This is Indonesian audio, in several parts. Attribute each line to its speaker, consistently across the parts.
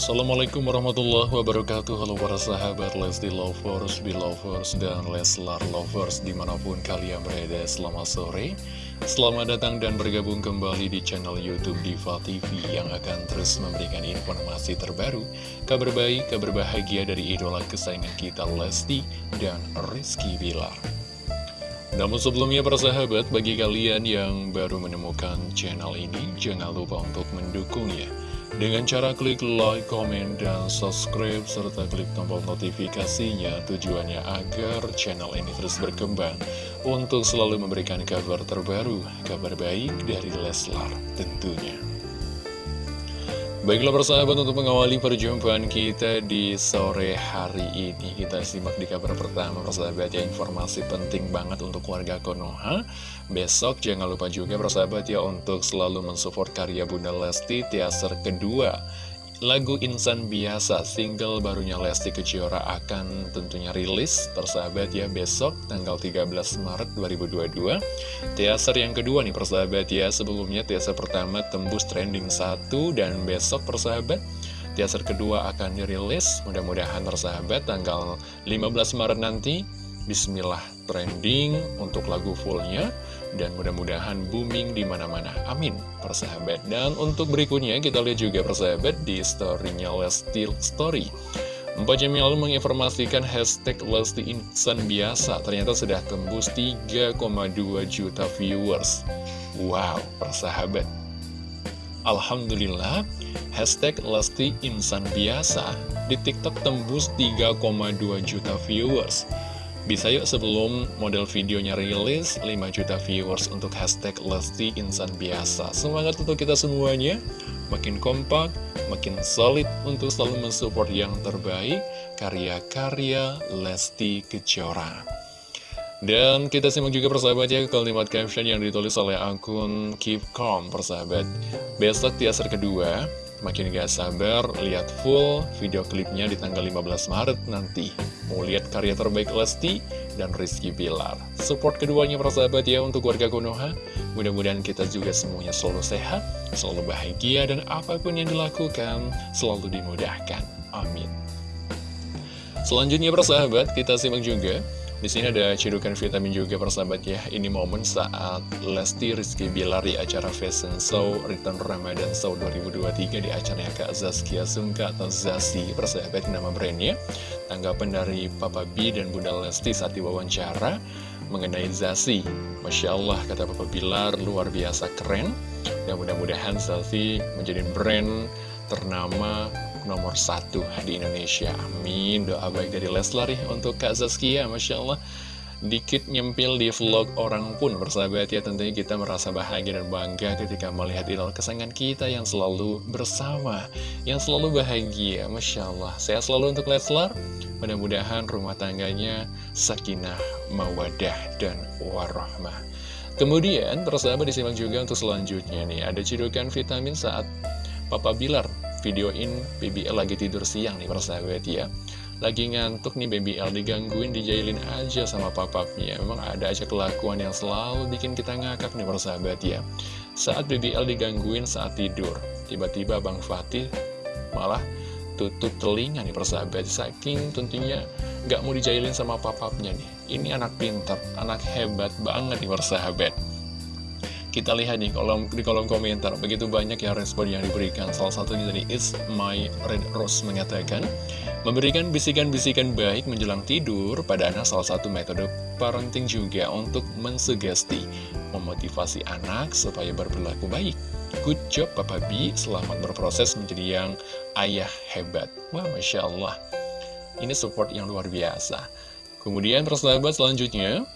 Speaker 1: Assalamualaikum warahmatullahi wabarakatuh. Halo para sahabat Lesti Lovers, Belovers, dan Leslar Lovers Di mana pun kalian berada. Selamat sore. Selamat datang dan bergabung kembali di channel Youtube Diva TV Yang akan terus memberikan informasi terbaru Kabar baik, kabar bahagia dari idola kesayangan kita Lesti dan Rizky Bilar. Namun sebelumnya para sahabat, bagi kalian yang baru menemukan channel ini, jangan lupa untuk mendukungnya dengan cara klik like, comment, dan subscribe, serta klik tombol notifikasinya tujuannya agar channel ini terus berkembang untuk selalu memberikan kabar terbaru, kabar baik dari Leslar tentunya. Baiklah persahabat untuk mengawali perjumpaan kita di sore hari ini. Kita simak di kabar pertama persahabat ya informasi penting banget untuk warga Konoha. Besok jangan lupa juga persahabat ya untuk selalu mensupport karya Bunda Lesti teaser kedua Lagu Insan Biasa, single barunya Lesti Kejora akan tentunya rilis persahabat ya besok tanggal 13 Maret 2022 Teaser yang kedua nih persahabat ya, sebelumnya teaser pertama tembus trending 1 dan besok persahabat Teaser kedua akan dirilis, mudah-mudahan persahabat tanggal 15 Maret nanti. Bismillah trending untuk lagu fullnya dan mudah-mudahan booming di mana-mana. Amin, persahabat. Dan untuk berikutnya kita lihat juga persahabat di storynya Lesti Story. Empat jam lalu menginformasikan hashtag Lesti Insan Biasa ternyata sudah tembus 3,2 juta viewers. Wow, persahabat. Alhamdulillah, hashtag Lesti Insan Biasa di TikTok tembus 3,2 juta viewers. Bisa yuk sebelum model videonya rilis 5 juta viewers untuk hashtag Lesti Insan Biasa. Semangat untuk kita semuanya. Makin kompak, makin solid untuk selalu mensupport yang terbaik Karya-karya Lesti Kejora. Dan kita simak juga persahabat ya kalimat caption yang ditulis oleh akun Keep Calm persahabat. Besok teaser kedua Makin gak sabar lihat full video klipnya di tanggal 15 Maret nanti. Mau lihat karya terbaik Lesti dan Rizky Bilar. Support keduanya persahabat ya untuk warga Konoha. Mudah-mudahan kita juga semuanya selalu sehat, selalu bahagia, dan apa pun yang dilakukan selalu dimudahkan. Amin. Selanjutnya persahabat, kita simak juga di sini ada cedukan vitamin juga persahabat ya. Ini momen saat Lesti Rizky Bilar di acara Fashion Show Return Ramadan Show 2023 di acaranya Kak Zaskia Sungka atau Zasi persahabat nama brandnya. Tanggapan dari Papa B dan Bunda Lesti saat diwawancara mengenai Zasi. Masya Allah kata Papa Bilar luar biasa keren. Dan mudah-mudahan Zasi menjadi brand ternama nomor satu di Indonesia. Amin. Doa baik dari Leslar ya untuk Kak Zaskia Masya Allah. Dikit nyempil di vlog orang pun bersahabat ya. Tentunya kita merasa bahagia dan bangga ketika melihat idol kesayangan kita yang selalu bersama Yang selalu bahagia. Masya Allah. Saya selalu untuk Leslar. Mudah-mudahan rumah tangganya sakinah, mawadah, dan warahmah. Kemudian persahabat disimak juga untuk selanjutnya nih. Ada cidukan vitamin saat Papa Bilar videoin BBL lagi tidur siang nih persahabat ya. Lagi ngantuk nih BBL digangguin, dijailin aja sama papapnya. Memang ada aja kelakuan yang selalu bikin kita ngakak nih persahabat ya. Saat BBL digangguin saat tidur Tiba-tiba Bang Fatih malah tutup telinga nih persahabat. Saking tentunya gak mau dijailin sama papapnya nih. Ini anak pinter, anak hebat banget nih persahabat kita lihat nih kolom, di kolom komentar, begitu banyak ya respon yang diberikan. Salah satunya dari It's My Red Rose mengatakan, memberikan bisikan-bisikan baik menjelang tidur pada anak salah satu metode parenting juga untuk mensugesti, memotivasi anak supaya berperilaku baik. Good job Papa B, selamat berproses menjadi yang ayah hebat. Wah, Masya Allah. Ini support yang luar biasa. Kemudian persahabat selanjutnya,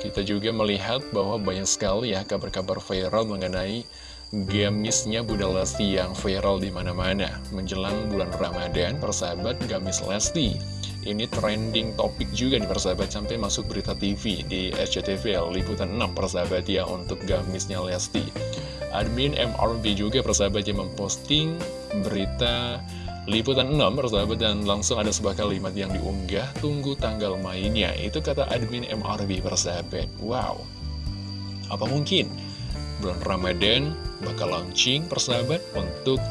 Speaker 1: kita juga melihat bahwa banyak sekali ya kabar-kabar viral mengenai gamisnya Bunda Lesti yang viral di mana-mana. Menjelang bulan Ramadan, persahabat gamis Lesti. Ini trending topik juga nih persahabat sampai masuk berita TV di SCTV Liputan 6 persahabat ya untuk gamisnya Lesti. Admin MRB juga persahabat yang memposting berita Liputan 6 persahabat dan langsung ada sebuah kalimat yang diunggah. Tunggu tanggal mainnya. Itu kata admin MRB persahabat Wow. Apa mungkin? Bulan Ramadan bakal launching persahabat Untuk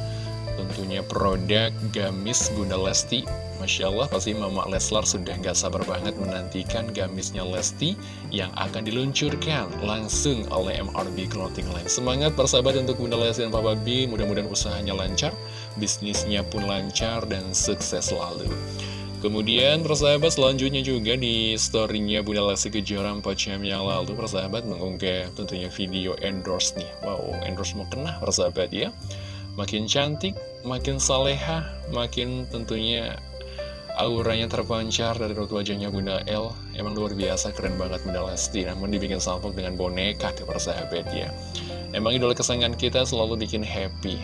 Speaker 1: tentunya produk gamis Bunda Lesti Masya Allah pasti Mama Leslar sudah gak sabar banget menantikan gamisnya Lesti yang akan diluncurkan langsung oleh MRB Clothing Line. Semangat persahabat untuk Bunda Lesti dan Papa B, mudah-mudahan usahanya lancar, bisnisnya pun lancar dan sukses selalu. Kemudian persahabat selanjutnya juga di storynya Bunda Lesti Kejora 4 jam yang lalu persahabat mengunggah tentunya video endorse nih Wow endorse mau kena persahabat ya Makin cantik, makin saleha, makin tentunya auranya terpancar dari raut wajahnya Bunda L. Emang luar biasa keren banget Bunda Lesti. Namun dibikin salpok dengan boneka di persahabat ya Emang idola kesayangan kita selalu bikin happy.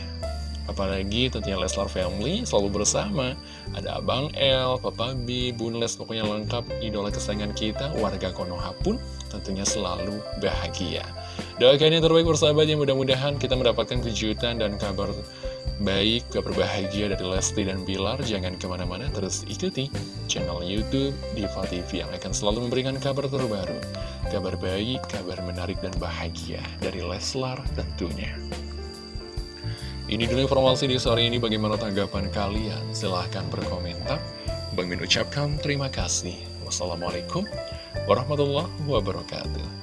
Speaker 1: Apalagi tentunya Leslar Family selalu bersama. Ada Abang L, Papa B, Bun Les Pokoknya lengkap idola kesayangan kita. Warga Konoha pun tentunya selalu bahagia Doakan yang terbaik bersahabat yang mudah-mudahan kita mendapatkan kejutan dan kabar baik, kabar bahagia dari Lesti dan Bilar Jangan ke mana-mana terus ikuti channel Youtube Diva TV Yang akan selalu memberikan kabar terbaru Kabar baik, kabar menarik dan bahagia dari Leslar tentunya ini dulu informasi di sore ini bagaimana tanggapan kalian? Silahkan berkomentar. Bang Min ucapkan terima kasih. Wassalamualaikum warahmatullahi wabarakatuh.